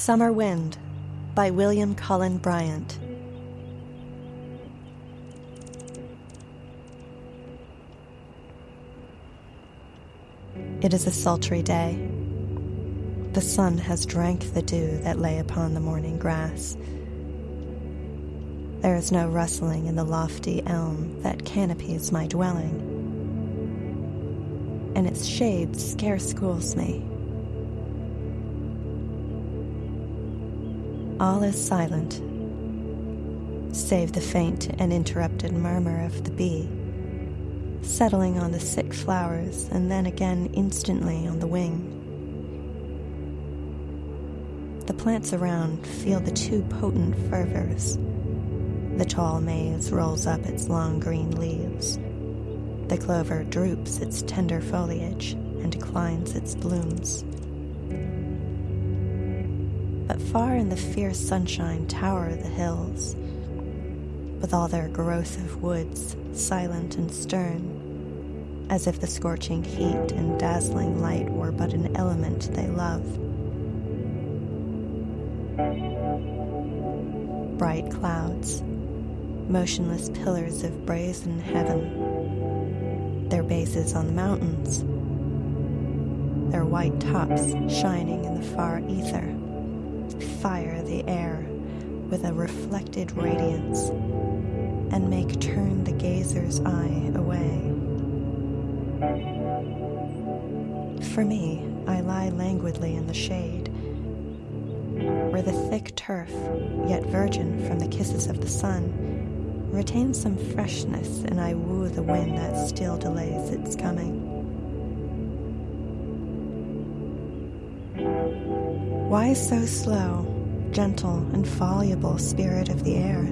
Summer Wind by William Cullen Bryant. It is a sultry day. The sun has drank the dew that lay upon the morning grass. There is no rustling in the lofty elm that canopies my dwelling, and its shade scarce cools me. All is silent, save the faint and interrupted murmur of the bee, settling on the sick flowers and then again instantly on the wing. The plants around feel the too potent fervors. The tall maize rolls up its long green leaves. The clover droops its tender foliage and declines its blooms far in the fierce sunshine tower the hills, with all their growth of woods, silent and stern, as if the scorching heat and dazzling light were but an element they love. Bright clouds, motionless pillars of brazen heaven, their bases on the mountains, their white tops shining in the far ether fire the air with a reflected radiance and make turn the gazer's eye away. For me, I lie languidly in the shade, where the thick turf, yet virgin from the kisses of the sun, retains some freshness, and I woo the wind that still delays its coming. Why so slow, gentle, and voluble spirit of the air?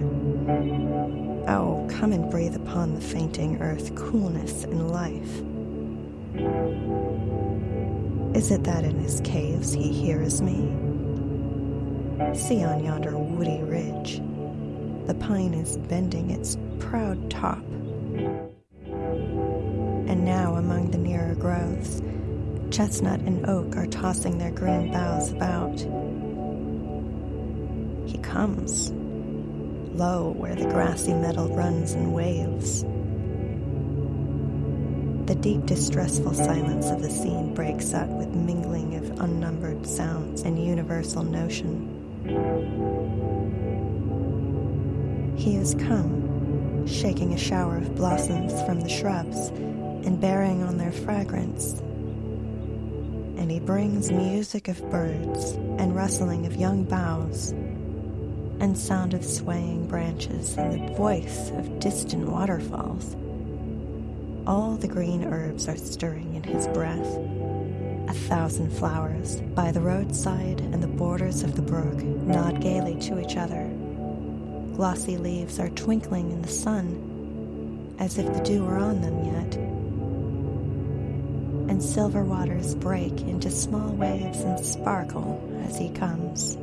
Oh, come and breathe upon the fainting earth coolness and life. Is it that in his caves he hears me? See on yonder woody ridge, the pine is bending its proud top. And now among the nearer groves, Chestnut and oak are tossing their green boughs about. He comes, low where the grassy meadow runs in waves. The deep, distressful silence of the scene breaks up with mingling of unnumbered sounds and universal notion. He has come, shaking a shower of blossoms from the shrubs and bearing on their fragrance and he brings music of birds and rustling of young boughs and sound of swaying branches and the voice of distant waterfalls. All the green herbs are stirring in his breath. A thousand flowers by the roadside and the borders of the brook nod gaily to each other. Glossy leaves are twinkling in the sun as if the dew were on them yet and silver waters break into small waves and sparkle as he comes.